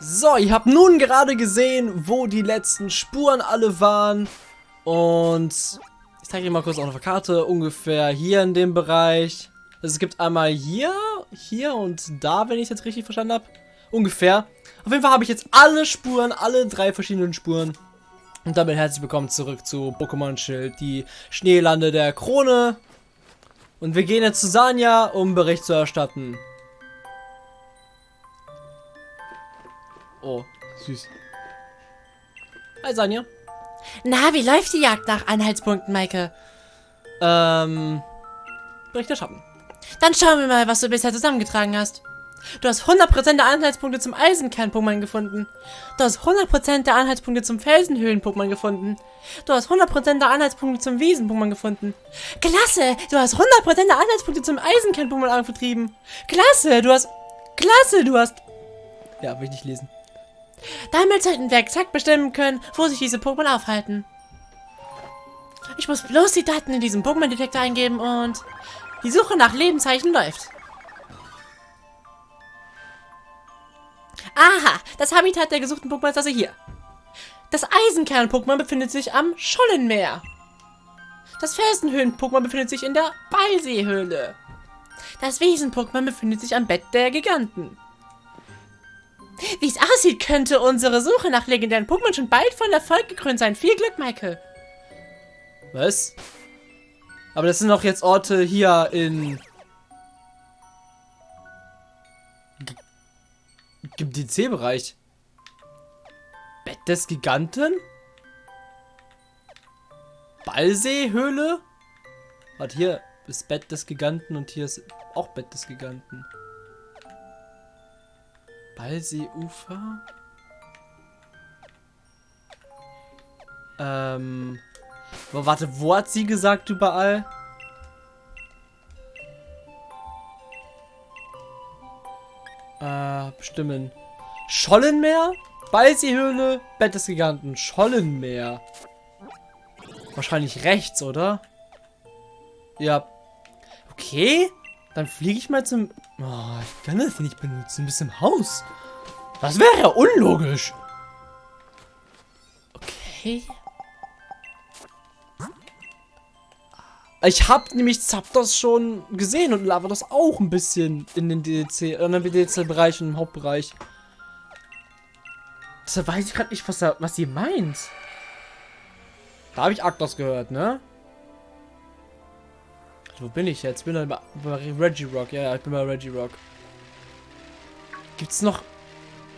So, ich habe nun gerade gesehen, wo die letzten Spuren alle waren. Und ich zeige dir mal kurz auf der Karte, ungefähr hier in dem Bereich. Also es gibt einmal hier, hier und da, wenn ich es jetzt richtig verstanden habe. Ungefähr. Auf jeden Fall habe ich jetzt alle Spuren, alle drei verschiedenen Spuren. Und damit herzlich willkommen zurück zu Pokémon Schild, die Schneelande der Krone. Und wir gehen jetzt zu Sanja, um Bericht zu erstatten. Oh, süß. Hi Sanja. Na, wie läuft die Jagd nach Anhaltspunkten, Maike? Ähm, Bericht erschaffen. Dann schauen wir mal, was du bisher zusammengetragen hast. Du hast 100% der Anhaltspunkte zum Eisenkern-Pokémon gefunden. Du hast 100% der Anhaltspunkte zum Felsenhöhlen-Pokémon gefunden. Du hast 100% der Anhaltspunkte zum Wiesen-Pokémon gefunden. Klasse! Du hast 100% der Anhaltspunkte zum Eisenkern-Pokémon angetrieben. Klasse! Du hast... Klasse! Du hast... Ja, will ich nicht lesen. Damit sollten wir exakt bestimmen können, wo sich diese Pokémon aufhalten. Ich muss bloß die Daten in diesem Pokémon-Detektor eingeben und... Die Suche nach Lebenszeichen läuft. Aha, das Habitat der gesuchten Pokémon ist also hier. Das Eisenkern-Pokémon befindet sich am Schollenmeer. Das Felsenhöhlen-Pokémon befindet sich in der Ballseehöhle. Das Wiesen-Pokémon befindet sich am Bett der Giganten. Wie es aussieht, könnte unsere Suche nach legendären Pokémon schon bald von Erfolg gekrönt sein. Viel Glück, Michael. Was? Aber das sind doch jetzt Orte hier in... Gibt die C-Bereich. Bett des Giganten? Ballseehöhle? Warte, hier ist Bett des Giganten und hier ist auch Bett des Giganten. Ballseeufer? Ähm... Aber warte, wo hat sie gesagt überall? Äh, bestimmen. Schollenmeer? Ballseehöhle, Bett des Giganten. Schollenmeer. Wahrscheinlich rechts, oder? Ja. Okay. Dann fliege ich mal zum... Oh, ich kann das hier nicht benutzen. Bis im Haus. Das wäre ja unlogisch. Okay. Ich habe nämlich Zapdos schon gesehen und Lavados auch ein bisschen in den DLC, in den DLC-Bereich und im Hauptbereich. Deshalb weiß ich gerade nicht, was, er, was sie meint. Da habe ich Arktos gehört, ne? Wo bin ich jetzt? Bin ich bei, bei Reggie Rock. Ja, ja, ich bin bei Reggie Rock. Gibt's noch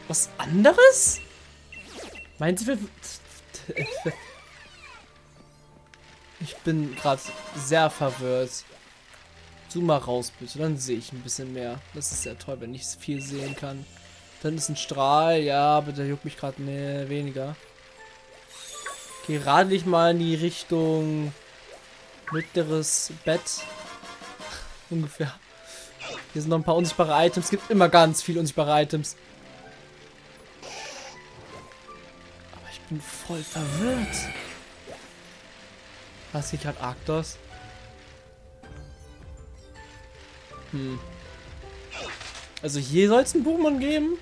was anderes? Meint sie, Ich bin gerade sehr verwirrt. Zoom mal raus, bitte. Dann sehe ich ein bisschen mehr. Das ist sehr toll, wenn ich viel sehen kann. Dann ist ein Strahl. Ja, aber der juckt mich gerade nee, weniger. Okay, radel ich mal in die Richtung mittleres Bett. Ungefähr. Hier sind noch ein paar unsichtbare Items. Es gibt immer ganz viele unsichtbare Items. Aber ich bin voll verwirrt. Was ich gerade Arktos? Hm. Also hier soll es einen Pokémon geben.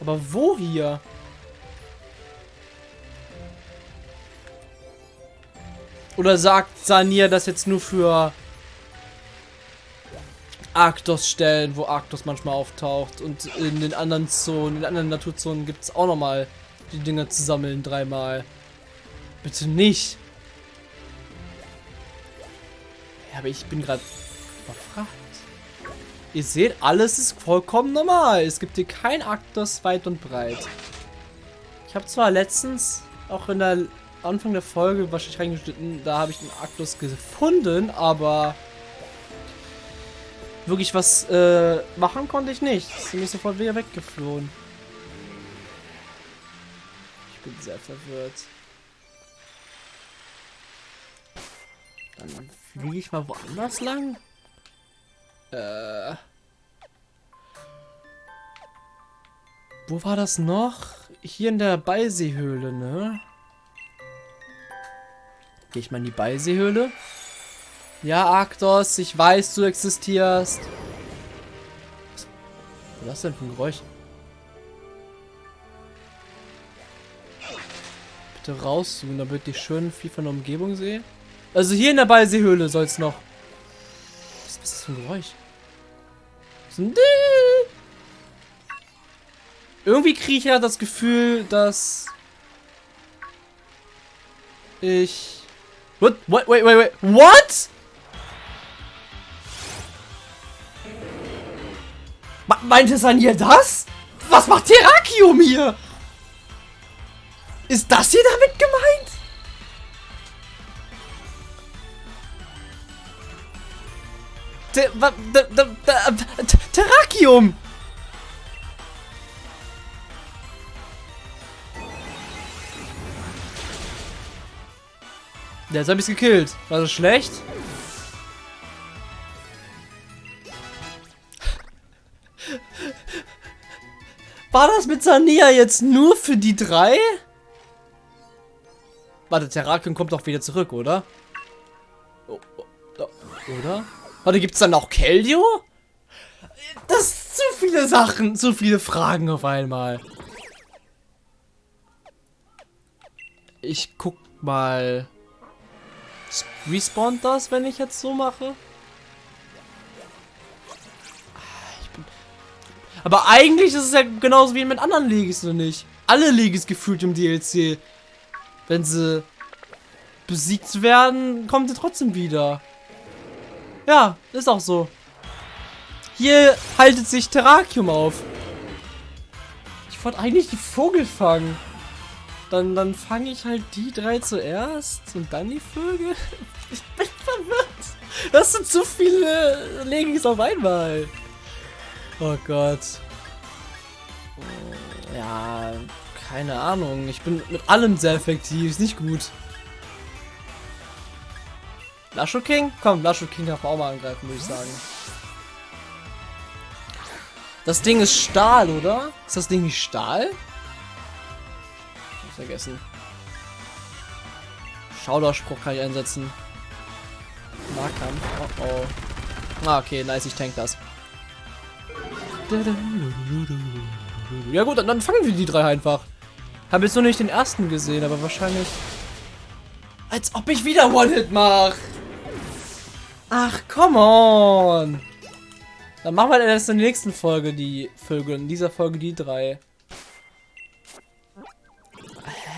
Aber wo hier? Oder sagt Sania das jetzt nur für Arktos stellen, wo Arktos manchmal auftaucht. Und in den anderen Zonen, in anderen Naturzonen gibt es auch nochmal die Dinger zu sammeln dreimal. Bitte nicht. Ja, aber ich bin gerade überfragt. Ihr seht, alles ist vollkommen normal. Es gibt hier kein Arktos weit und breit. Ich habe zwar letztens auch in der Anfang der Folge wahrscheinlich reingeschnitten, da habe ich den Arktos gefunden, aber wirklich was äh, machen konnte ich nicht. Ist mir sofort wieder weggeflohen. Ich bin sehr verwirrt. Dann fliege ich mal woanders lang. Äh. Wo war das noch? Hier in der Beiseehöhle, ne? Gehe ich mal in die Ballseehöhle? Ja, Arktos, ich weiß, du existierst. Was ist das denn für ein Geräusch? Bitte rauszoomen, damit ich schön viel von der Umgebung sehe. Also hier in der Ballseehöhle soll es noch. Was, ist das für ein Geräusch? Was So ein Irgendwie kriege ich ja das Gefühl, dass ich What? Wait, wait, wait, wait. What? Ma meinte Sanier das? Was macht Terrakium hier? Ist das hier damit gemeint? Ter wa- da- da- da- T- Terrakium! Der hat mich gekillt. War das schlecht? War das mit Sania jetzt nur für die drei? Warte, Terrakium kommt doch wieder zurück, oder? Oh, oh, oh, oder? Warte, gibt's dann auch Keldeo? Das sind zu viele Sachen, zu viele Fragen auf einmal. Ich guck mal. Respawnt das, wenn ich jetzt so mache? Ich bin- Aber eigentlich ist es ja genauso wie mit anderen Legis, oder nicht? Alle Legis gefühlt im DLC. Wenn sie besiegt werden, kommen sie trotzdem wieder. Ja, ist auch so. Hier haltet sich Terrakium auf. Ich wollte eigentlich die Vogel fangen. Dann, dann fange ich halt die drei zuerst und dann die Vögel. Ich bin verwirrt. Das sind zu viele Legis auf einmal. Oh Gott. Ja, keine Ahnung. Ich bin mit allem sehr effektiv. Ist nicht gut. Lasho King? Komm, Lasho King darf auch mal angreifen, würde ich sagen. Das Ding ist Stahl, oder? Ist das Ding nicht Stahl? Vergessen. Schauderspruch kann ich einsetzen. Nahkampf. Oh oh. Ah, okay, nice, ich tank das. Ja gut, dann, dann fangen wir die drei einfach. Habe jetzt noch nicht den ersten gesehen, aber wahrscheinlich... Als ob ich wieder One-Hit mache. Ach, come on. Dann machen wir erst in der nächsten Folge die Vögel. In dieser Folge die drei.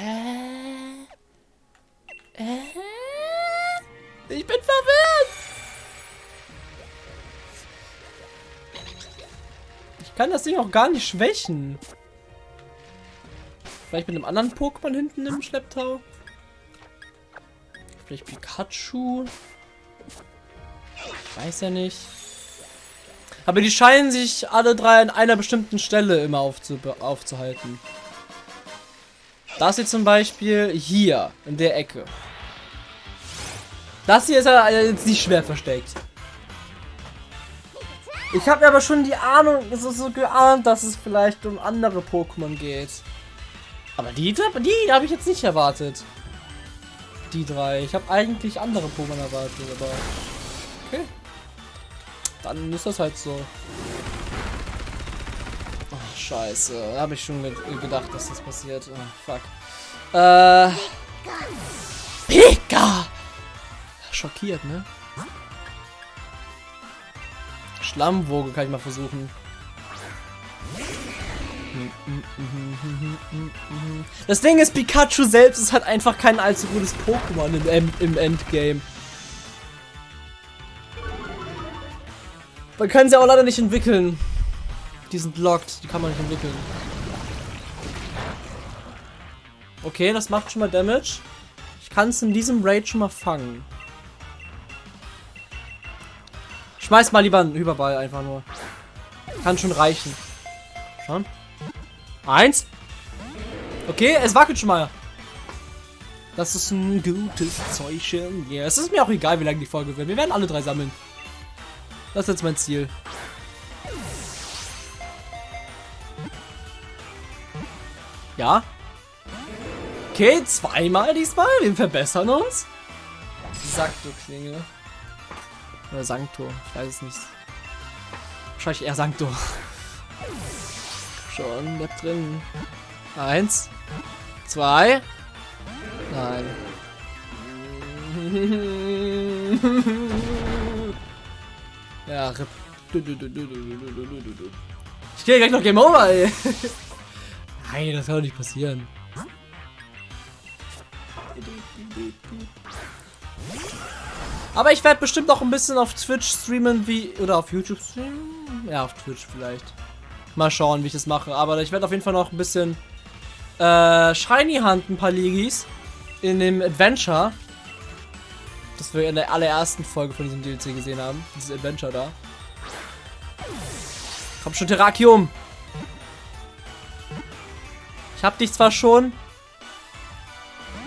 Hä? Äh? Ich bin verwirrt. Ich kann das Ding auch gar nicht schwächen. Vielleicht mit einem anderen Pokémon hinten im Schlepptau. Vielleicht Pikachu. Ich weiß ja nicht. Aber die scheinen sich alle drei an einer bestimmten Stelle immer aufzu aufzuhalten. Das hier zum Beispiel hier, in der Ecke. Das hier ist ja jetzt nicht schwer versteckt. Ich habe aber schon die Ahnung, es ist so geahnt, dass es vielleicht um andere Pokémon geht. Aber die, die habe ich jetzt nicht erwartet. Die drei. Ich habe eigentlich andere Pokémon erwartet, aber... Okay. Dann ist das halt so. Scheiße. Da habe ich schon ge gedacht, dass das passiert. Oh, fuck. Äh... Pika! Schockiert, ne? Schlammwoge kann ich mal versuchen. Das Ding ist, Pikachu selbst ist halt einfach kein allzu gutes Pokémon im, im Endgame. Man kann sie auch leider nicht entwickeln. Die sind locked, die kann man nicht entwickeln. Okay, das macht schon mal Damage. Ich kann es in diesem Raid schon mal fangen. Schmeiß mal lieber einen Überball einfach nur. Kann schon reichen. Schon. Eins. Okay, es wackelt schon mal. Das ist ein gutes Zeugchen. Ja, es ist mir auch egal, wie lange die Folge wird. Wir werden alle drei sammeln. Das ist jetzt mein Ziel. Ja. Okay, zweimal diesmal. Wir verbessern uns. Sakto-Klinge. Oder Sancto. Ich weiß es nicht. Wahrscheinlich eher Sancto. Schon, bleib drin. Eins. Zwei. Nein. Ja, RIP. Ich gehe gleich noch Game Over, ey. Nein, das kann doch nicht passieren. Aber ich werde bestimmt auch ein bisschen auf Twitch streamen, wie. Oder auf YouTube streamen? Ja, auf Twitch vielleicht. Mal schauen, wie ich das mache. Aber ich werde auf jeden Fall noch ein bisschen äh, Shiny Hunt, ein paar Ligis. In dem Adventure. Das wir in der allerersten Folge von diesem DLC gesehen haben. Dieses Adventure da. Komm schon, Terrakium! Hab dich zwar schon.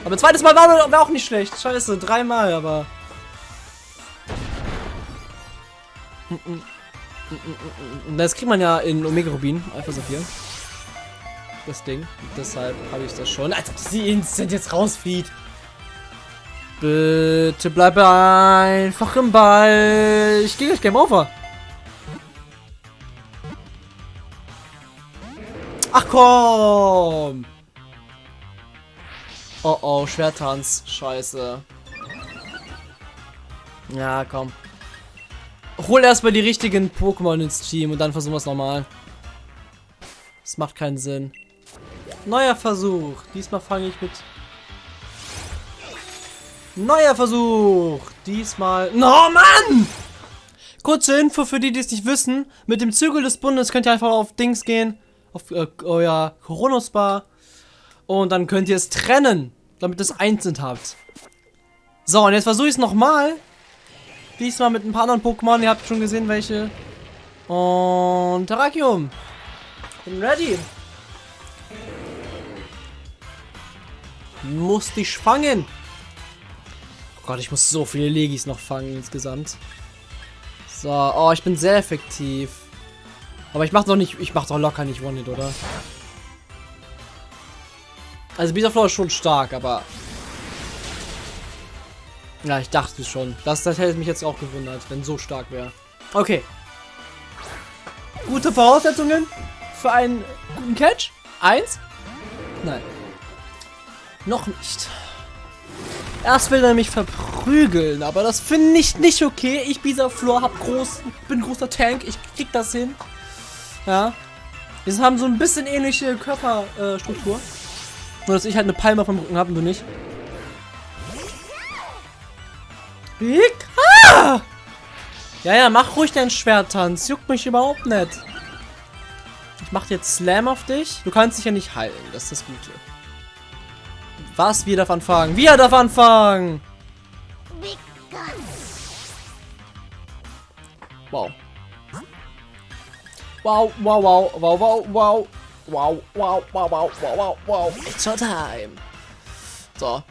Aber zweites Mal war, war auch nicht schlecht. Scheiße, dreimal, aber. Das kriegt man ja in Omega Rubin, Alpha Saphir. Das Ding. Deshalb habe ich das schon. Als ob sie instant jetzt rausflieht. Bitte bleib einfach im Ball. Ich gehe gleich Game Over. Ach komm! Oh oh, Schwertanz. Scheiße. Ja, komm. Hol erstmal die richtigen Pokémon ins Team und dann versuchen wir es nochmal. Das macht keinen Sinn. Neuer Versuch. Diesmal fange ich mit... Neuer Versuch. Diesmal... No, Mann! Kurze Info für die, die es nicht wissen. Mit dem Zügel des Bundes könnt ihr einfach auf Dings gehen. Auf äh, euer Coronos-Bar. Und dann könnt ihr es trennen, damit ihr es einzeln habt. So, und jetzt versuche ich es nochmal. Diesmal mit ein paar anderen Pokémon. Ihr habt schon gesehen, welche. Und Terrakium. Bin ready. Muss dich fangen. Oh Gott, ich muss so viele Legis noch fangen insgesamt. So, oh, ich bin sehr effektiv. Aber ich mach doch nicht, ich mach doch locker nicht One-Hit, oder? Also Bisaflor ist schon stark, aber... Ja, ich dachte schon. Das, das hätte mich jetzt auch gewundert, wenn so stark wäre. Okay. Gute Voraussetzungen für einen guten Catch? Eins? Nein. Noch nicht. Erst will er mich verprügeln, aber das finde ich nicht okay. Ich, Bisaflor, hab groß, bin großer Tank, ich krieg das hin. Ja. Wir haben so ein bisschen ähnliche Körperstruktur. Äh, Nur, dass ich halt eine Palme vom Rücken habe und du nicht. Big? Ah! Ja, ja, mach ruhig deinen Schwerttanz. Juckt mich überhaupt nicht. Ich mach jetzt Slam auf dich. Du kannst dich ja nicht heilen. Das ist das Gute. Was? Wir darf anfangen. Wir darf anfangen. Wow. Wow, wow, wow, wow, wow, wow. Wow, wow, wow, wow, wow, wow, wow. Your time. So.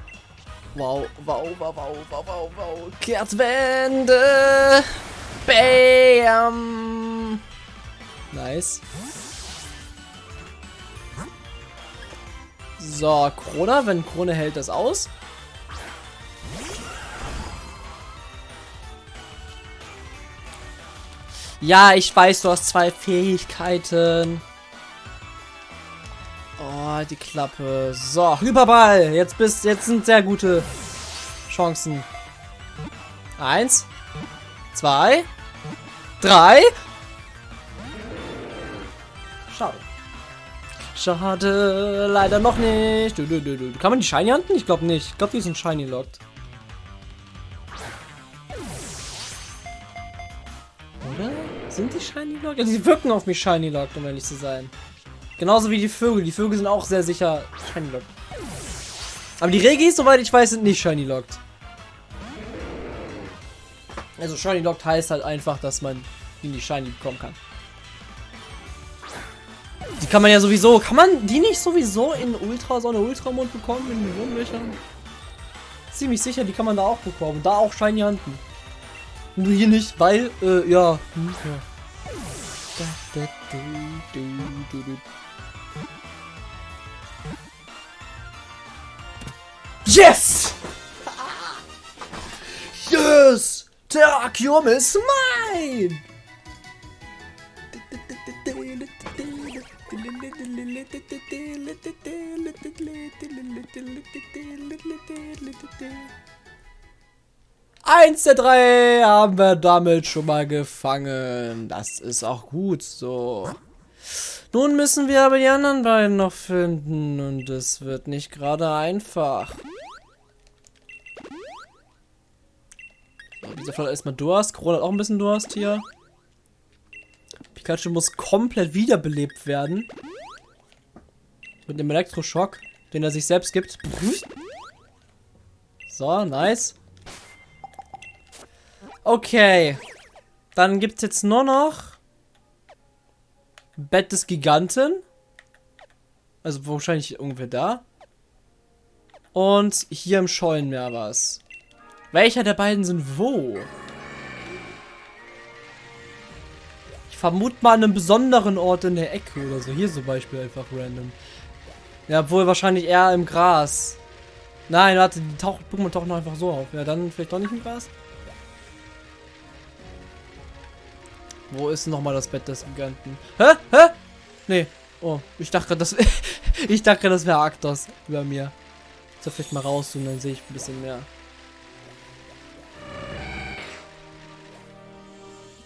Wow, wow, wow, wow, wow, wow, wow. Kehrtwende. Bam. Nice. So, Krone, wenn Krone hält das aus. Ja, ich weiß, du hast zwei Fähigkeiten. Oh, die Klappe. So, Hyperball. Jetzt bist, jetzt sind sehr gute Chancen. Eins, zwei, drei. Schade. Schade, leider noch nicht. Kann man die Shiny handeln? Ich glaube nicht. Ich glaube, die sind Shiny locked. Sind die Shiny locked? Ja, die wirken auf mich Shiny locked, um ehrlich zu sein. Genauso wie die Vögel. Die Vögel sind auch sehr sicher Shiny locked. Aber die Regis, soweit ich weiß, sind nicht Shiny locked. Also Shiny locked heißt halt einfach, dass man die Shiny bekommen kann. Die kann man ja sowieso. Kann man die nicht sowieso in Ultra, so eine Ultramond bekommen? In den Wurmlöchern? Ziemlich sicher, die kann man da auch bekommen. Da auch Shiny Handen. Nur hier nicht, weil, äh, ja. Yes! Yes! Terrakium ist mein! Eins der drei haben wir damit schon mal gefangen. Das ist auch gut so. Nun müssen wir aber die anderen beiden noch finden und es wird nicht gerade einfach. So, dieser Fall erstmal Durst. Corona hat auch ein bisschen Durst hier. Pikachu muss komplett wiederbelebt werden. Mit dem Elektroschock, den er sich selbst gibt. So, nice. Okay. Dann gibt es jetzt nur noch Bett des Giganten. Also wahrscheinlich irgendwer da. Und hier im Schollenmeer was. Welcher der beiden sind wo? Ich vermute mal an einem besonderen Ort in der Ecke oder so. Hier zum Beispiel einfach random. Ja, wohl wahrscheinlich eher im Gras. Nein, warte, die tauchen, Pokémon tauchen einfach so auf. Ja, dann vielleicht doch nicht im Gras. Wo ist nochmal das Bett des Giganten? Hä? Hä? Nee. Oh, ich dachte gerade, das, ich dachte, das wäre Arktos über mir. Soll vielleicht mal raus und dann sehe ich ein bisschen mehr.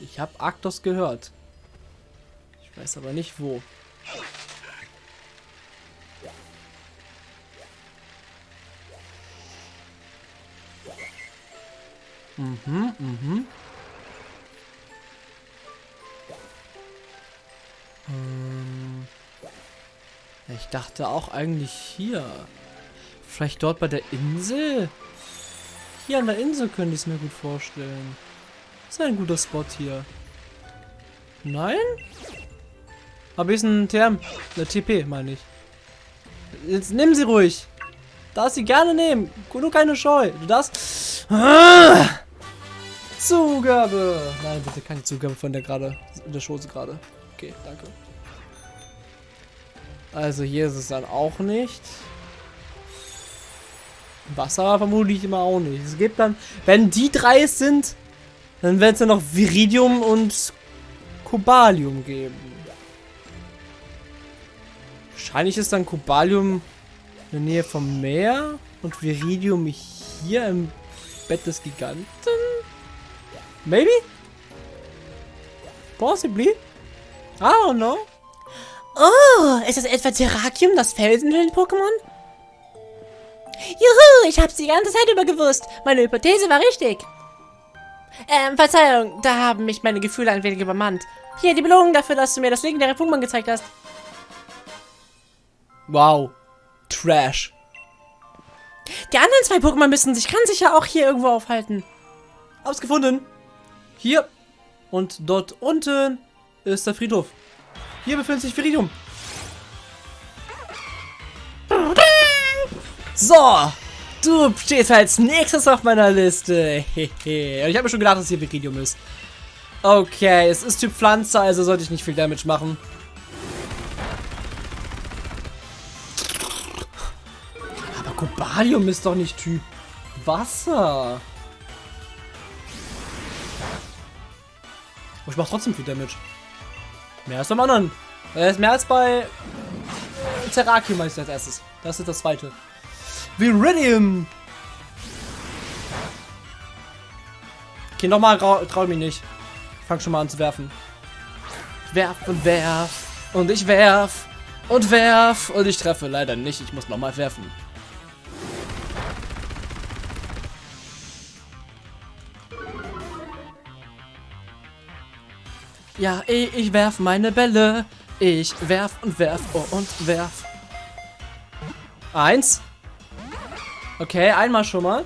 Ich habe Arktos gehört. Ich weiß aber nicht wo. Mhm, mhm. Ähm, ich dachte auch eigentlich hier. Vielleicht dort bei der Insel? Hier an der Insel könnte ich es mir gut vorstellen. ist ein guter Spot hier. Nein? Aber ist ein TM. Eine TP, meine ich. Jetzt nehmen sie ruhig. Darfst sie gerne nehmen. Nur keine Scheu. Du darfst. Ah! Zugabe. Nein, bitte keine Zugabe von der gerade. In der Schoße gerade. Okay, danke. Also hier ist es dann auch nicht. Wasser vermutlich immer auch nicht. Es gibt dann, wenn die drei es sind, dann wird es dann noch Viridium und Kobalium geben. Wahrscheinlich ist dann Kobalium in der Nähe vom Meer und Viridium hier im Bett des Giganten. Maybe? Possibly? I don't know. Oh, ist das etwa Terrakium, das Felsenhöhlen-Pokémon? Juhu, ich hab's die ganze Zeit über gewusst. Meine Hypothese war richtig. Ähm, Verzeihung, da haben mich meine Gefühle ein wenig übermannt. Hier, die Belohnung dafür, dass du mir das legendäre Pokémon gezeigt hast. Wow. Trash. Die anderen zwei Pokémon müssen sich ganz sicher auch hier irgendwo aufhalten. Hab's gefunden. Hier. Und dort unten ist der Friedhof. Hier befindet sich Viridium. So, du stehst als nächstes auf meiner Liste. ich habe mir schon gedacht, dass hier Viridium ist. Okay, es ist Typ Pflanze, also sollte ich nicht viel Damage machen. Aber Kobalium ist doch nicht Typ Wasser. Ich mache trotzdem viel Damage. Mehr als beim anderen. Er ist mehr als bei Terrakium meine ich als erstes. Das ist das zweite. Viridium. Okay, nochmal trau mich nicht. fang schon mal an zu werfen. werf und werf. Und ich werf. Und werf. Und ich treffe leider nicht. Ich muss nochmal werfen. Ja, ich, ich werf meine Bälle. Ich werf und werf und werf. Eins. Okay, einmal schon mal.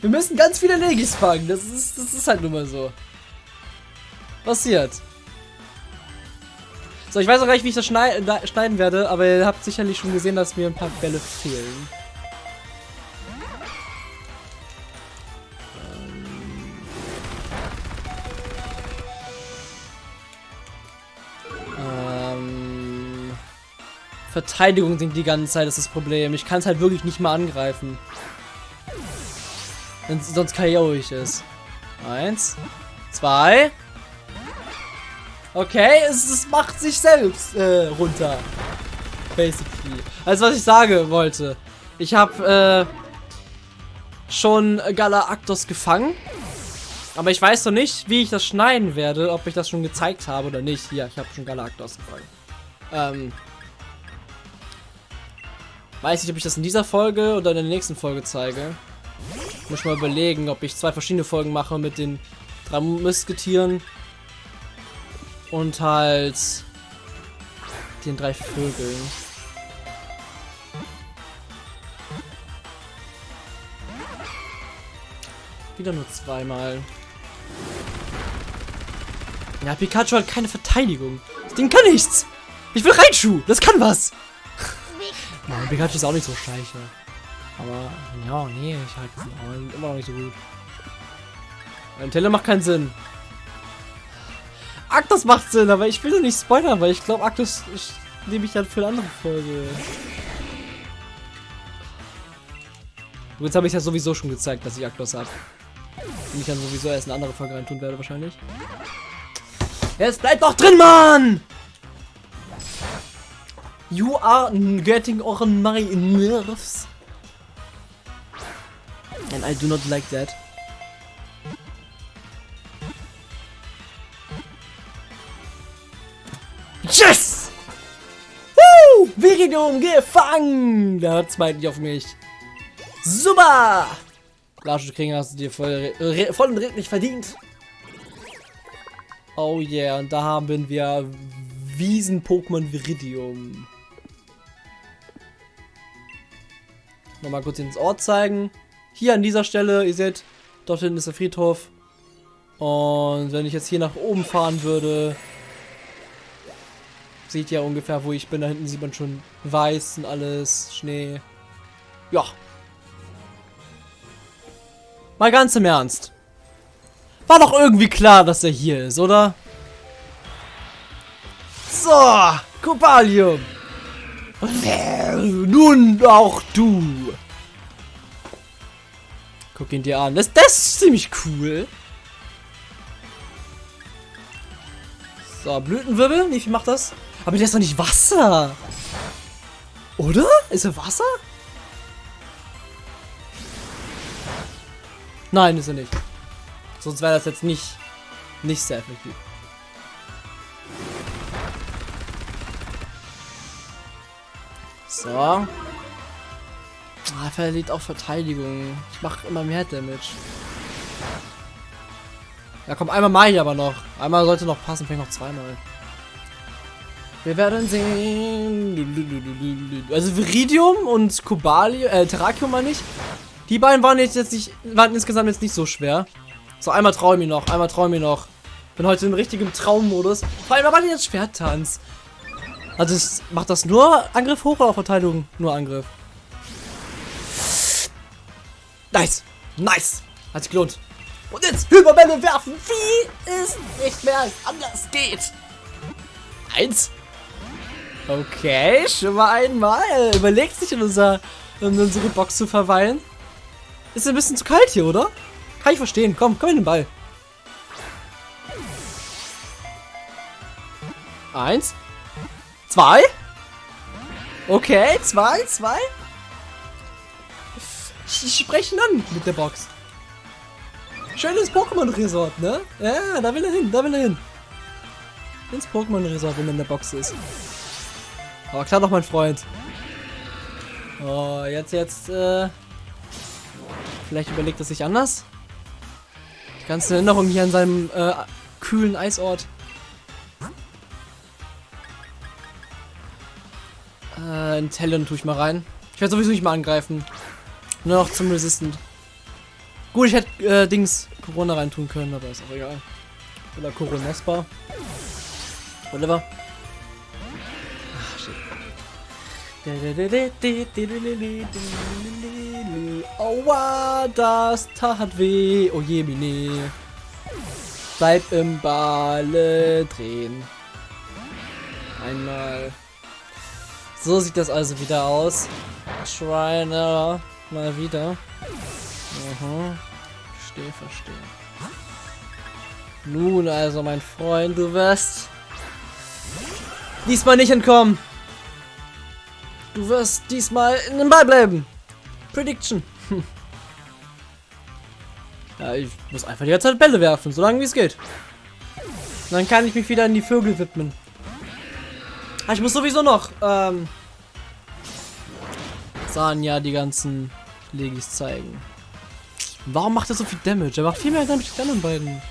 Wir müssen ganz viele Legis fangen. Das ist, das ist halt nun mal so. Passiert. So, ich weiß auch gar nicht, wie ich das schneiden werde, aber ihr habt sicherlich schon gesehen, dass mir ein paar Bälle fehlen. Verteidigung sinkt die ganze Zeit, das ist das Problem. Ich kann es halt wirklich nicht mal angreifen. Wenn, sonst KO ich es. Eins. Zwei. Okay, es, es macht sich selbst äh, runter. Basically. Also was ich sagen wollte. Ich habe äh, schon Galactus gefangen. Aber ich weiß noch nicht, wie ich das schneiden werde. Ob ich das schon gezeigt habe oder nicht. Hier, ich habe schon Galactus gefangen. Ähm, weiß nicht, ob ich das in dieser Folge oder in der nächsten Folge zeige. Muss mal überlegen, ob ich zwei verschiedene Folgen mache mit den drei Musketieren und halt den drei Vögeln. Wieder nur zweimal. Ja, Pikachu hat keine Verteidigung. Das Ding kann nichts. Ich will Raichu. Das kann was. Nein, Pikachu ist auch nicht so scheiße. Aber, ja, nee, ich halt immer noch nicht so gut. Ein Teller macht keinen Sinn. Arctos macht Sinn, aber ich will doch nicht spoilern, weil ich glaube, Arctos nehme ich dann für eine andere Folge. Und jetzt habe ich ja sowieso schon gezeigt, dass ich Arctos habe. Den ich dann sowieso erst eine andere Folge reintun werde, wahrscheinlich. Jetzt bleibt doch drin, Mann! You are getting on my nerves. And I do not like that. Yes! Woo! Viridium gefangen! Da hört's bald nicht auf mich. Super! Lasche kriegen hast du dir voll, voll und redlich verdient. Oh yeah, und da haben wir Wiesen-Pokémon Viridium. Nochmal kurz ins Ort zeigen. Hier an dieser Stelle, ihr seht, dort hinten ist der Friedhof. Und wenn ich jetzt hier nach oben fahren würde, seht ihr ungefähr, wo ich bin. Da hinten sieht man schon weiß und alles, Schnee. Ja. Mal ganz im Ernst. War doch irgendwie klar, dass er hier ist, oder? So, Copalium. Nun auch du. Guck ihn dir an. Das, das ist ziemlich cool. So, Blütenwirbel. Wie viel macht das? Aber der ist doch nicht Wasser. Oder? Ist er Wasser? Nein, ist er nicht. Sonst wäre das jetzt nicht, nicht sehr effektiv. So. Ah, verliert auch Verteidigung. Ich mache immer mehr Damage. Ja, komm, einmal mache ich aber noch. Einmal sollte noch passen, vielleicht noch zweimal. Wir werden sehen. Also Viridium und Cobalium, äh, Terrakium meine ich. Die beiden waren jetzt, jetzt nicht, waren insgesamt jetzt nicht so schwer. So, einmal traue ich mir noch, einmal traue ich mir noch. Bin heute in richtigem Traummodus. Vor allem aber jetzt Schwerttanz. Also es macht das nur Angriff hoch oder Verteidigung? Nur Angriff. Nice. Nice. Hat sich gelohnt. Und jetzt Hyperbälle werfen, wie es nicht mehr anders geht. Eins. Okay, schon mal einmal. Überlegt sich in, unser, in unsere Box zu verweilen. Ist ein bisschen zu kalt hier, oder? Kann ich verstehen. Komm, komm in den Ball. Eins. Zwei? Okay, zwei, zwei. Ich spreche ihn an mit der Box. Schönes Pokémon-Resort, ne? Ja, da will er hin, da will er hin. Ins Pokémon-Resort, wenn er in der Box ist. Aber klar doch, mein Freund. Oh, jetzt, jetzt, äh... Vielleicht überlegt er sich anders? Die ganze Erinnerung hier an seinem, äh, kühlen Eisort. Äh, in Talon tue ich mal rein. Ich werde sowieso nicht mal angreifen. Nur noch zum Resistant. Gut, ich hätte äh, Dings Corona reintun können, aber ist auch egal. Oder Coronespa. Whatever. Ach, shit. Aua, das tat weh. Oh je, Mine. Bleib im Balle drehen. Einmal. So sieht das also wieder aus. Shriner mal wieder. Aha. Verstehe, verstehe. Nun also, mein Freund, du wirst Diesmal nicht entkommen. Du wirst diesmal in den Ball bleiben. Prediction. Ja, ich muss einfach die ganze Zeit Bälle werfen, solange wie es geht. Und dann kann ich mich wieder an die Vögel widmen. Ah, ich muss sowieso noch, ähm, sahen ja die ganzen Legis zeigen. Warum macht er so viel Damage? Er macht viel mehr Damage als die anderen beiden.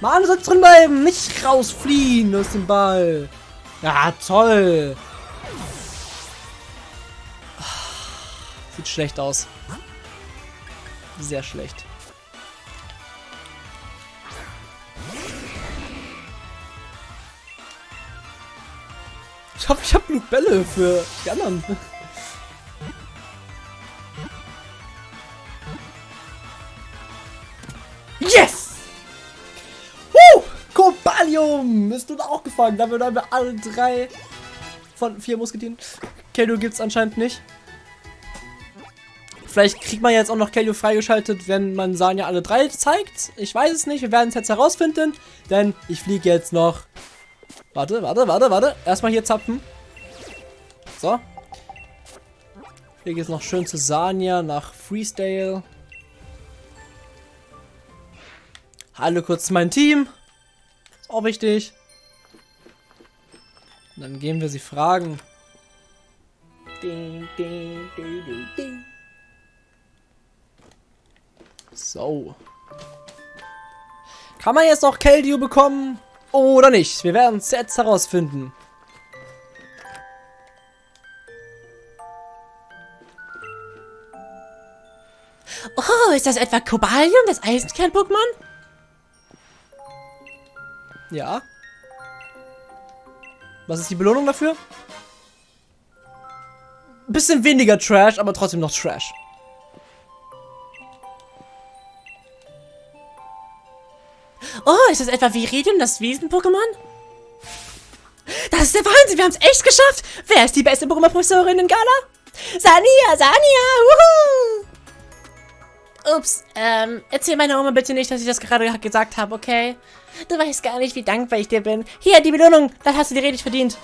Mann, du sollst drin bleiben, nicht rausfliehen aus dem Ball. Ja, toll. Sieht schlecht aus. Sehr schlecht. Ich hoffe, ich habe genug Bälle für die anderen. Yes! Woo! Cobalium! Bist du da auch gefangen? Damit haben wir alle drei von vier Musketieren. Keldo gibt's anscheinend nicht. Vielleicht kriegt man jetzt auch noch Kelio freigeschaltet, wenn man Sanja alle drei zeigt. Ich weiß es nicht. Wir werden es jetzt herausfinden. Denn ich fliege jetzt noch Warte, warte, warte, warte. Erstmal hier zapfen. So. Hier geht es noch schön zu Sanya nach Freestyle. Hallo kurz mein Team. Ist auch wichtig. Und dann gehen wir sie fragen. Ding, ding, ding, ding, So. Kann man jetzt noch Keldeo bekommen? Oder nicht. Wir werden es jetzt herausfinden. Oh, ist das etwa Kobalium, das Eisenkern-Pokémon? Ja. Was ist die Belohnung dafür? Bisschen weniger Trash, aber trotzdem noch Trash. Oh, ist das etwa Viridium, das Wiesen-Pokémon? Das ist der Wahnsinn, wir haben es echt geschafft. Wer ist die beste Pokémon-Professorin in Gala? Sania, Sania, wuhu! Ups, ähm, erzähl meiner Oma bitte nicht, dass ich das gerade gesagt habe, okay? Du weißt gar nicht, wie dankbar ich dir bin. Hier, die Belohnung, das hast du dir richtig verdient.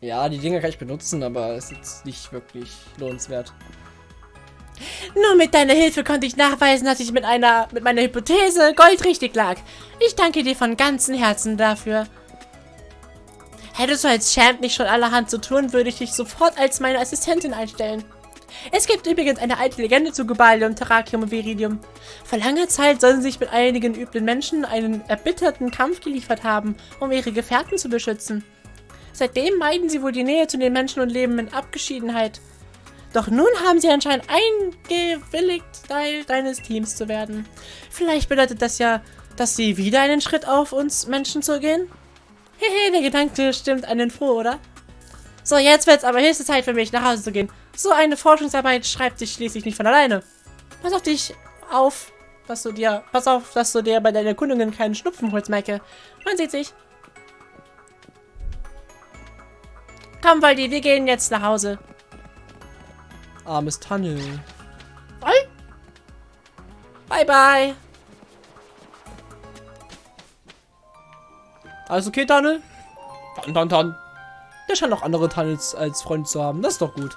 Ja, die Dinger kann ich benutzen, aber es ist nicht wirklich lohnenswert. Nur mit deiner Hilfe konnte ich nachweisen, dass ich mit einer mit meiner Hypothese goldrichtig lag. Ich danke dir von ganzem Herzen dafür. Hättest du als Champ nicht schon allerhand zu tun, würde ich dich sofort als meine Assistentin einstellen. Es gibt übrigens eine alte Legende zu Gobalium, Terrakium und Viridium. Vor langer Zeit sollen sie sich mit einigen üblen Menschen einen erbitterten Kampf geliefert haben, um ihre Gefährten zu beschützen. Seitdem meiden sie wohl die Nähe zu den Menschen und leben in Abgeschiedenheit. Doch nun haben sie anscheinend eingewilligt, Teil deines Teams zu werden. Vielleicht bedeutet das ja, dass sie wieder einen Schritt auf uns Menschen zu gehen? Hehe, der Gedanke stimmt einen froh, oder? So, jetzt wird's aber höchste Zeit für mich, nach Hause zu gehen. So eine Forschungsarbeit schreibt sich schließlich nicht von alleine. Pass auf dich auf, dass du dir, pass auf, dass du dir bei deinen Erkundungen keinen Schnupfen holst, Maike. Man sieht sich. Komm, Waldi, wir gehen jetzt nach Hause. Armes Tunnel. Bye. Bye, bye. Alles okay, Tunnel? Tan, tan, tan. Der scheint auch andere Tunnels als Freund zu haben. Das ist doch gut.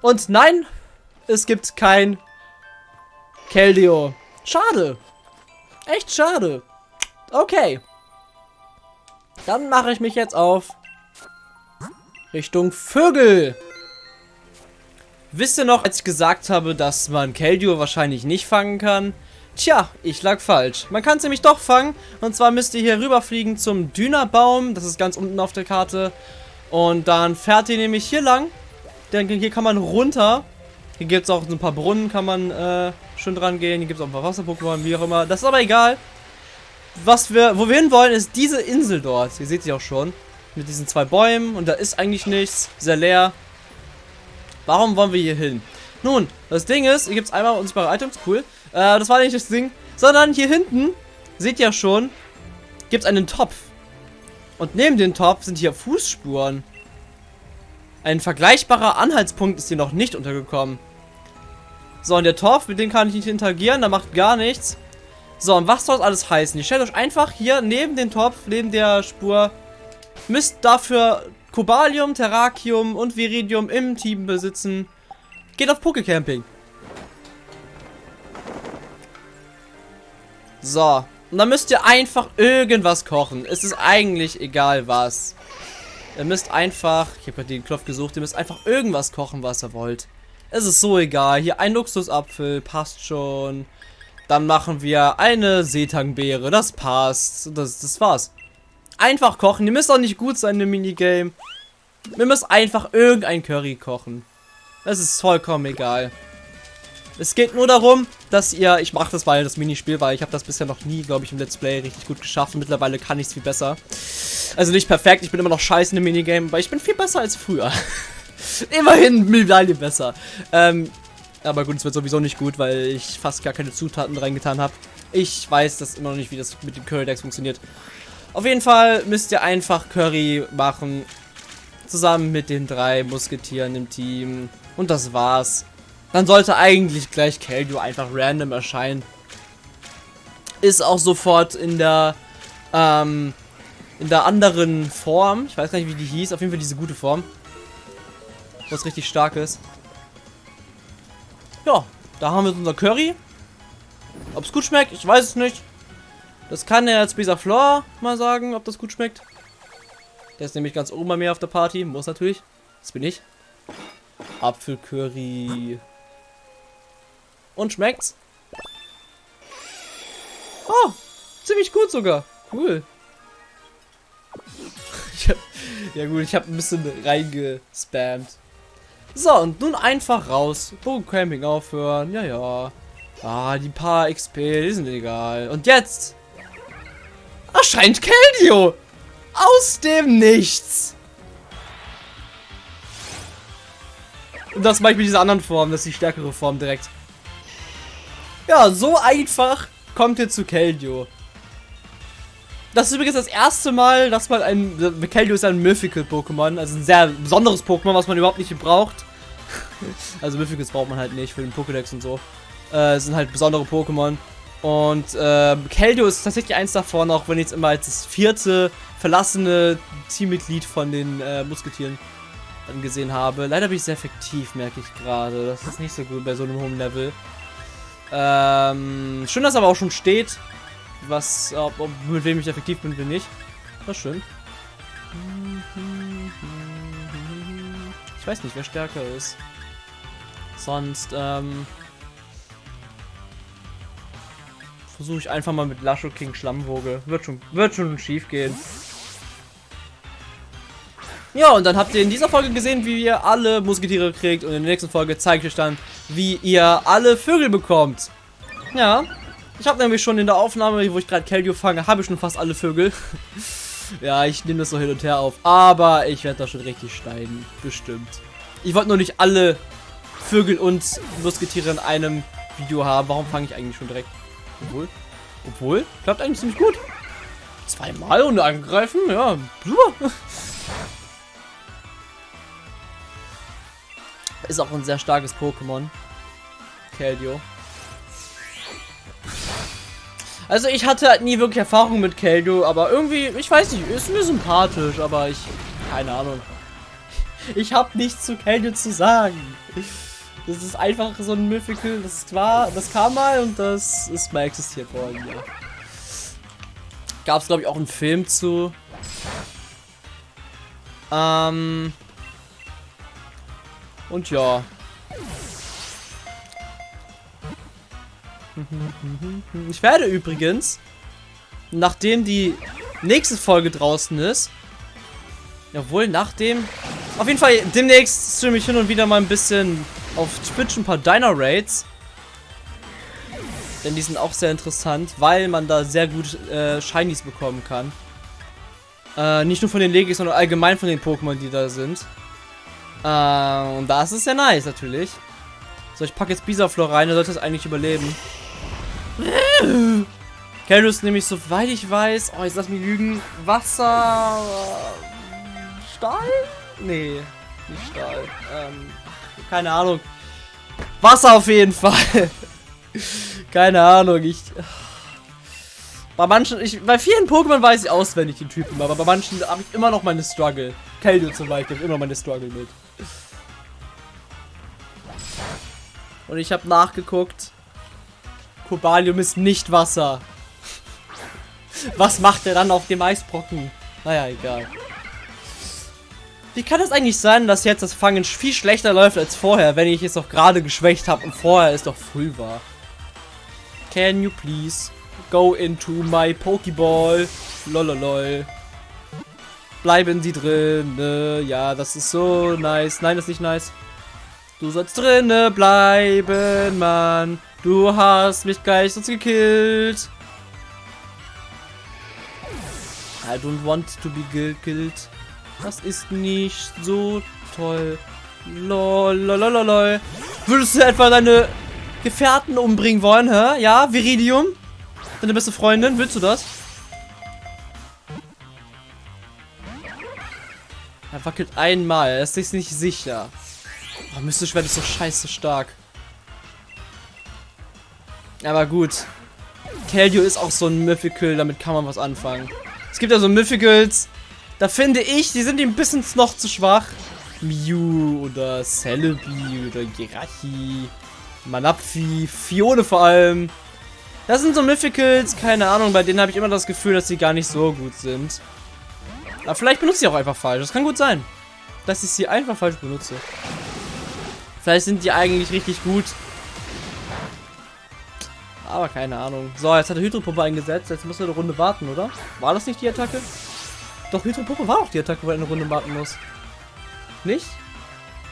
Und nein, es gibt kein Keldeo. Schade. Echt schade. Okay. Dann mache ich mich jetzt auf Richtung Vögel. Wisst ihr noch, als ich gesagt habe, dass man Keldeo wahrscheinlich nicht fangen kann? Tja, ich lag falsch. Man kann es nämlich doch fangen. Und zwar müsst ihr hier rüberfliegen zum Dünerbaum. Das ist ganz unten auf der Karte. Und dann fährt ihr nämlich hier lang. Denn hier kann man runter. Hier gibt es auch so ein paar Brunnen, kann man äh, schön dran gehen. Hier gibt es auch ein paar Wasser-Pokémon, wie auch immer. Das ist aber egal. Was wir, wo wir hin wollen, ist diese Insel dort. Ihr seht sie auch schon. Mit diesen zwei Bäumen. Und da ist eigentlich nichts. Sehr leer. Warum wollen wir hier hin? Nun, das Ding ist, hier gibt es einmal unsichtbare Items, cool. Äh, das war nicht das Ding. Sondern hier hinten, seht ihr schon, gibt es einen Topf. Und neben dem Topf sind hier Fußspuren. Ein vergleichbarer Anhaltspunkt ist hier noch nicht untergekommen. So, und der Topf, mit dem kann ich nicht interagieren, der macht gar nichts. So, und was soll das alles heißen? Ihr stellt euch einfach hier neben den Topf, neben der Spur, müsst dafür Kobalium, Terrakium und Viridium im Team besitzen. Geht auf Pokecamping. So. Und dann müsst ihr einfach irgendwas kochen. Es ist eigentlich egal was. Ihr müsst einfach, ich habe gerade den Klopf gesucht, ihr müsst einfach irgendwas kochen, was ihr wollt. Es ist so egal. Hier ein Luxusapfel, passt schon. Dann machen wir eine Seetangbeere, das passt. Das, das war's. Einfach kochen. Ihr müsst auch nicht gut sein im Minigame. Wir müssen einfach irgendein Curry kochen. Es ist vollkommen egal. Es geht nur darum, dass ihr, ich mache das bei das Minispiel, weil ich habe das bisher noch nie, glaube ich, im Let's Play richtig gut geschafft. Mittlerweile kann ich es viel besser. Also nicht perfekt, ich bin immer noch scheiße dem Minigame, aber ich bin viel besser als früher. Immerhin Medaille besser. Ähm, aber gut, es wird sowieso nicht gut, weil ich fast gar keine Zutaten reingetan habe. Ich weiß das immer noch nicht, wie das mit dem Curry Decks funktioniert. Auf jeden Fall müsst ihr einfach Curry machen. Zusammen mit den drei Musketieren im Team. Und das war's. Dann sollte eigentlich gleich Keldu einfach random erscheinen. Ist auch sofort in der, ähm, in der anderen Form. Ich weiß gar nicht, wie die hieß. Auf jeden Fall diese gute Form. Was richtig stark ist. Ja, da haben wir unser Curry. Ob es gut schmeckt, ich weiß es nicht. Das kann der jetzt Bisa Flor mal sagen, ob das gut schmeckt. Der ist nämlich ganz oben bei mir auf der Party. Muss natürlich. Das bin ich. Apfelcurry. Und schmeckt's? Oh, ziemlich gut sogar. Cool. Hab, ja gut, ich habe ein bisschen reingespammt. So, und nun einfach raus. Camping aufhören. Ja, ja. Ah, die paar XP, die sind egal. Und jetzt erscheint Keldeo. Aus dem Nichts. Und das mache ich mit dieser anderen Form. Das ist die stärkere Form direkt. Ja, so einfach kommt ihr zu Keldeo. Das ist übrigens das erste Mal, dass man ein... Keldeo ist ein Mythical-Pokémon, also ein sehr besonderes Pokémon, was man überhaupt nicht braucht. also Mythicals braucht man halt nicht für den Pokédex und so. Äh, sind halt besondere Pokémon. Und äh, Keldeo ist tatsächlich eins davon, auch wenn ich jetzt immer als das vierte verlassene Teammitglied von den äh, Musketieren angesehen habe. Leider bin ich sehr effektiv, merke ich gerade. Das ist nicht so gut bei so einem hohen Level. Ähm, schön, dass aber auch schon steht, was, ob, ob, mit wem ich effektiv bin, bin ich. Das ist schön. Ich weiß nicht, wer stärker ist. Sonst, ähm, versuche ich einfach mal mit Lasho King Schlammwoge. Wird schon, wird schon schief gehen. Ja, und dann habt ihr in dieser Folge gesehen, wie ihr alle Musketiere kriegt. Und in der nächsten Folge zeige ich euch dann, wie ihr alle Vögel bekommt. Ja, ich habe nämlich schon in der Aufnahme, wo ich gerade Keldeo fange, habe ich schon fast alle Vögel. ja, ich nehme das so hin und her auf. Aber ich werde da schon richtig schneiden. Bestimmt. Ich wollte nur nicht alle Vögel und Musketiere in einem Video haben. Warum fange ich eigentlich schon direkt? Obwohl, obwohl, klappt eigentlich ziemlich gut. Zweimal und angreifen, ja, super. Ist auch ein sehr starkes Pokémon. Keldeo. Also ich hatte halt nie wirklich Erfahrung mit Keldeo, aber irgendwie, ich weiß nicht, ist mir sympathisch, aber ich, keine Ahnung. Ich habe nichts zu Keldeo zu sagen. Das ist einfach so ein Mythical, das war, das kam mal und das ist mal existiert worden, ja. Gab glaube ich auch einen Film zu. Ähm, und ja. Ich werde übrigens, nachdem die nächste Folge draußen ist, jawohl, nachdem, auf jeden Fall demnächst streame ich hin und wieder mal ein bisschen auf Twitch ein paar Diner Raids. Denn die sind auch sehr interessant, weil man da sehr gut äh, Shinies bekommen kann. Äh, nicht nur von den Legis, sondern allgemein von den Pokémon, die da sind. Äh, und das ist sehr nice, natürlich. So, ich packe jetzt Bisaflor rein, er sollte das eigentlich überleben. Kelus nämlich, soweit ich weiß, oh, jetzt lass mich lügen, Wasser... Stahl? Nee, nicht Stahl. Ähm, keine Ahnung. Wasser auf jeden Fall. keine Ahnung, ich... Bei manchen, ich, bei vielen Pokémon weiß ich auswendig die Typen, aber bei manchen habe ich immer noch meine Struggle. Keldeo zum Beispiel, immer meine Struggle mit. Und ich habe nachgeguckt. Kobalium ist nicht Wasser. Was macht er dann auf dem Eisbrocken? Naja, egal. Wie kann es eigentlich sein, dass jetzt das Fangen viel schlechter läuft als vorher, wenn ich es doch gerade geschwächt habe und vorher es doch früh war? Can you please go into my Pokéball? Lololol. Bleiben Sie drin. Ja, das ist so nice. Nein, das ist nicht nice. Du sollst drinne bleiben, Mann. Du hast mich gleich sonst gekillt. I don't want to be killed. Das ist nicht so toll. Lol, lol, lol, lol. Würdest du etwa deine Gefährten umbringen wollen, hä? Ja, Viridium? Deine beste Freundin, willst du das? Er wackelt einmal, er ist sich nicht sicher. Oh, Mystisch-Schwert ist so scheiße stark. Aber gut. Keldeo ist auch so ein Mythical, damit kann man was anfangen. Es gibt ja so Mythicals, da finde ich, die sind ein bisschen noch zu schwach. Mew oder Celebi oder Girachi, Manapfi, Fione vor allem. Das sind so Mythicals, keine Ahnung, bei denen habe ich immer das Gefühl, dass sie gar nicht so gut sind. Aber vielleicht benutze ich auch einfach falsch, das kann gut sein. Dass ich sie einfach falsch benutze. Vielleicht sind die eigentlich richtig gut. Aber keine Ahnung. So, jetzt hat er Hydropumpe eingesetzt. Jetzt muss er eine Runde warten, oder? War das nicht die Attacke? Doch, Hydropumpe war auch die Attacke, wo er eine Runde warten muss. Nicht?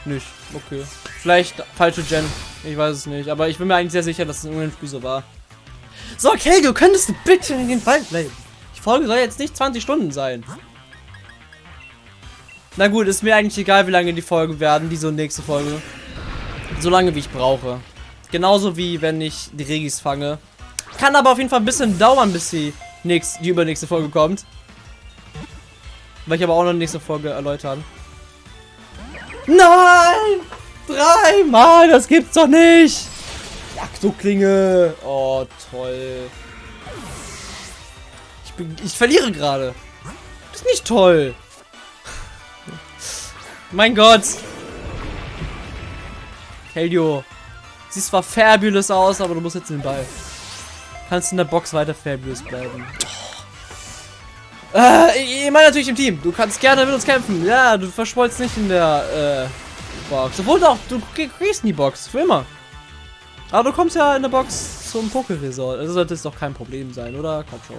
Nicht. Okay. Vielleicht falsche Gen. Ich weiß es nicht. Aber ich bin mir eigentlich sehr sicher, dass es in irgendeinem Spiel so war. So, Kelgo, könntest du bitte in den Wald bleiben? Die Folge soll jetzt nicht 20 Stunden sein. Na gut, ist mir eigentlich egal, wie lange die Folgen werden, diese und nächste Folge. So lange, wie ich brauche. Genauso wie wenn ich die Regis fange. Kann aber auf jeden Fall ein bisschen dauern, bis die, nächst, die übernächste Folge kommt. Weil ich aber auch noch eine nächste Folge erläutern. Nein! Dreimal! Das gibt's doch nicht! Jaktoklinge! Oh, toll. Ich, bin, ich verliere gerade. Das ist nicht toll. mein Gott. Helio. Siehst zwar fabulous aus, aber du musst jetzt in den Ball. Kannst in der Box weiter fabulous bleiben. Äh, ich meine natürlich im Team. Du kannst gerne mit uns kämpfen. Ja, du verschwollst nicht in der äh, Box. Obwohl doch, du kriegst in die Box. Für immer. Aber du kommst ja in der Box zum Poké-Resort. Also sollte es doch kein Problem sein, oder? Komm schon.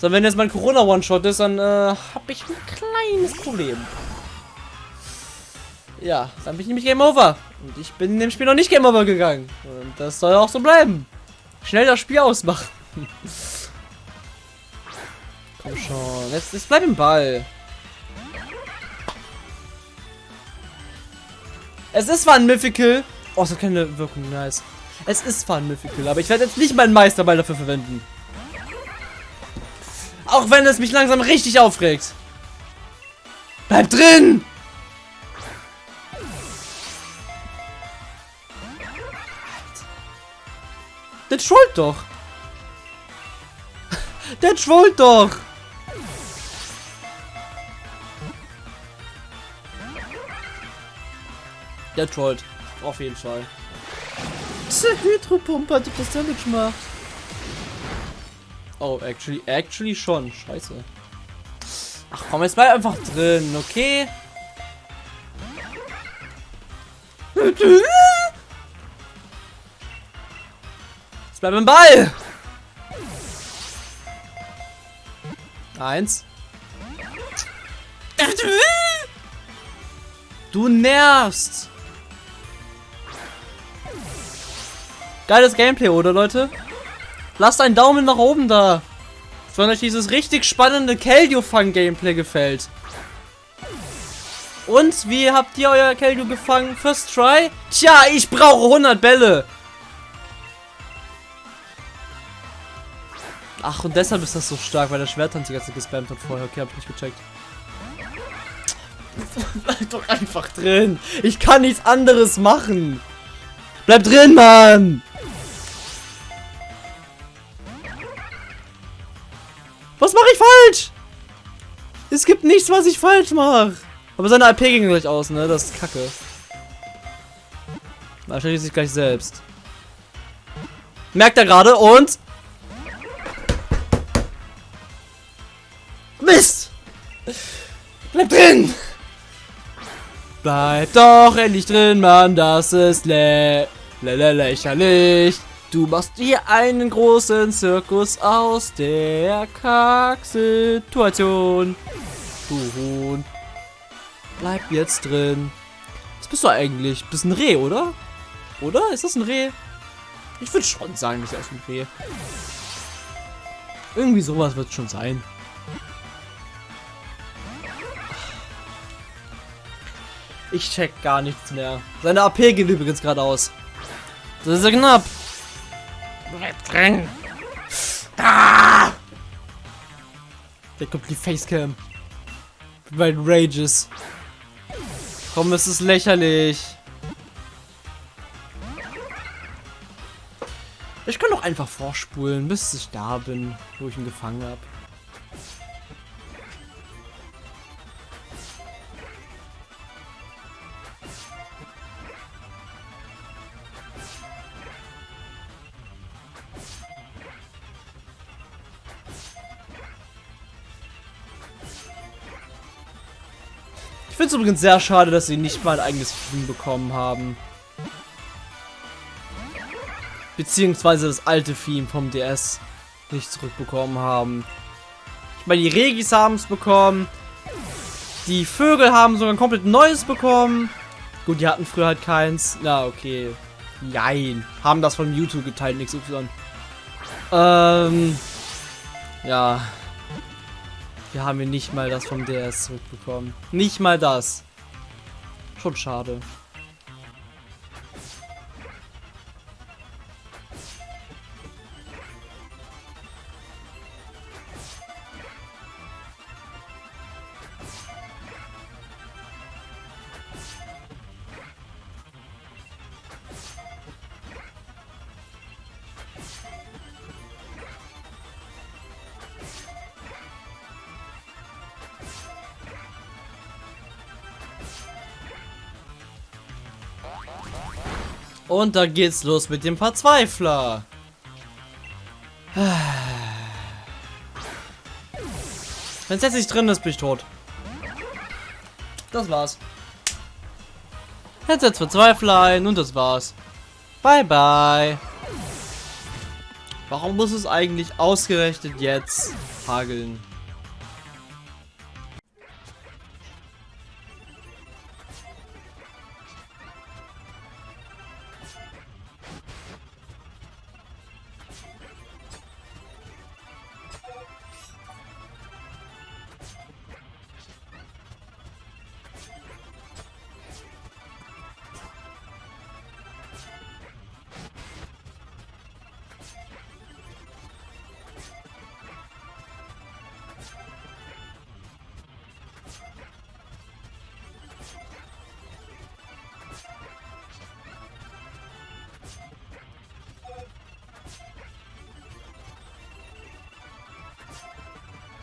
So, wenn jetzt mein Corona-One-Shot ist, dann äh, habe ich ein kleines Problem. Ja, dann bin ich nämlich Game Over. Und ich bin in dem Spiel noch nicht Game Over gegangen. Und das soll auch so bleiben. Schnell das Spiel ausmachen. Komm schon. Jetzt, jetzt bleib im Ball. Es ist zwar ein Mythical. Oh, es hat keine Wirkung. Nice. Es ist zwar ein Mythical, aber ich werde jetzt nicht meinen Meisterball dafür verwenden. Auch wenn es mich langsam richtig aufregt. Bleib drin! Der trollt doch. Der trollt doch. Der trollt. Auf jeden Fall. Diese Hydropumpe hat das Damage gemacht. Oh, actually, actually schon. Scheiße. Ach komm, jetzt bleib einfach drin, okay? Jetzt bleib im Ball! Eins. Du nervst! Geiles Gameplay, oder Leute? Lasst einen Daumen nach oben da. Wenn euch dieses richtig spannende Keldeo-Fang-Gameplay gefällt. Und, wie habt ihr euer Keldeo gefangen? First try? Tja, ich brauche 100 Bälle. Ach, und deshalb ist das so stark, weil der Schwerttanz die ganze gespammt hat vorher. Okay, hab ich nicht gecheckt. Bleib doch einfach drin. Ich kann nichts anderes machen. Bleib drin, Mann. Was mache ich falsch? Es gibt nichts, was ich falsch mache. Aber seine AP ging gleich aus, ne? Das ist kacke. Da stellt sich gleich selbst. Merkt er gerade und... Mist! Bleib drin! Bleib doch endlich drin, Mann, das ist lä lä lä lächerlich. Du machst hier einen großen Zirkus aus der Kack-Situation. Du Huhn. Bleib jetzt drin. Was bist du eigentlich? Bist ein Reh, oder? Oder? Ist das ein Reh? Ich würde schon sagen, das ist ein Reh. Irgendwie sowas wird schon sein. Ich check gar nichts mehr. Seine AP geht übrigens gerade aus. Das ist ja knapp. Bleib drin. Ah! Der kommt die Facecam. Weil Rages. Komm, es ist lächerlich. Ich kann doch einfach vorspulen, bis ich da bin, wo ich ihn gefangen habe. Finde es übrigens sehr schade, dass sie nicht mal ein eigenes Film bekommen haben. Beziehungsweise das alte Theme vom DS nicht zurückbekommen haben. Ich meine, die Regis haben es bekommen. Die Vögel haben sogar ein komplett neues bekommen. Gut, die hatten früher halt keins. Na, okay. Jein. Haben das von Mewtwo geteilt, nichts Y. Ähm. Ja. Wir haben hier nicht mal das vom DS zurückbekommen. Nicht mal das. Schon schade. Und da geht's los mit dem Verzweifler. Wenn es jetzt nicht drin ist, bin ich tot. Das war's. Jetzt setzt Verzweifler ein und das war's. Bye bye. Warum muss es eigentlich ausgerechnet jetzt hageln?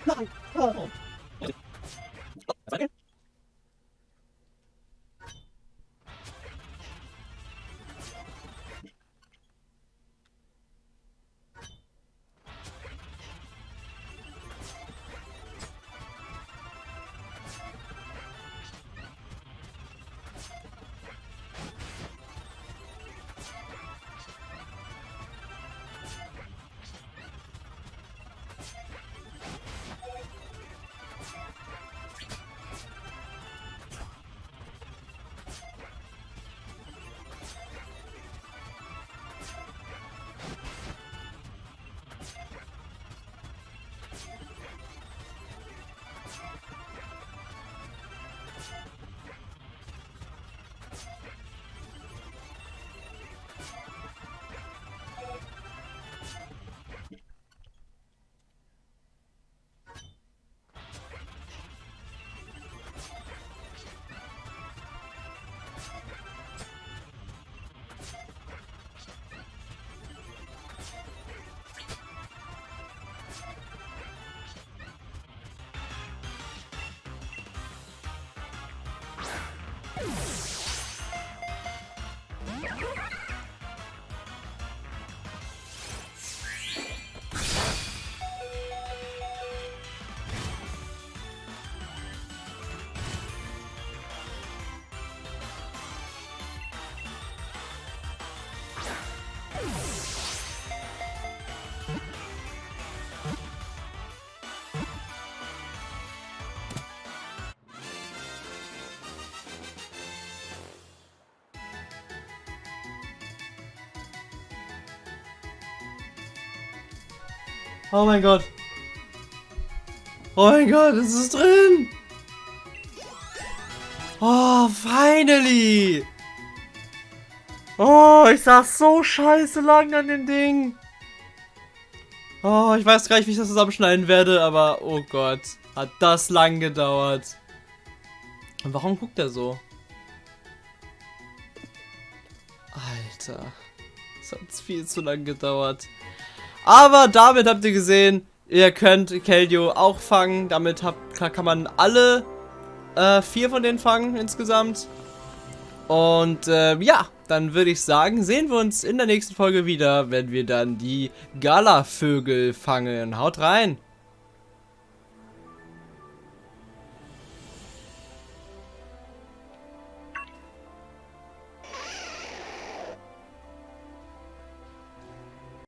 Nothing. Oh. Oh mein Gott. Oh mein Gott, es ist drin. Oh, finally. Oh, ich saß so scheiße lang an dem Ding. Oh, ich weiß gar nicht, wie ich das zusammenschneiden werde, aber oh Gott, hat das lang gedauert. Und warum guckt er so? Alter, das hat viel zu lang gedauert. Aber damit habt ihr gesehen, ihr könnt Keldeo auch fangen. Damit habt, kann man alle äh, vier von denen fangen insgesamt. Und äh, ja, dann würde ich sagen, sehen wir uns in der nächsten Folge wieder, wenn wir dann die Gala-Vögel fangen. Haut rein!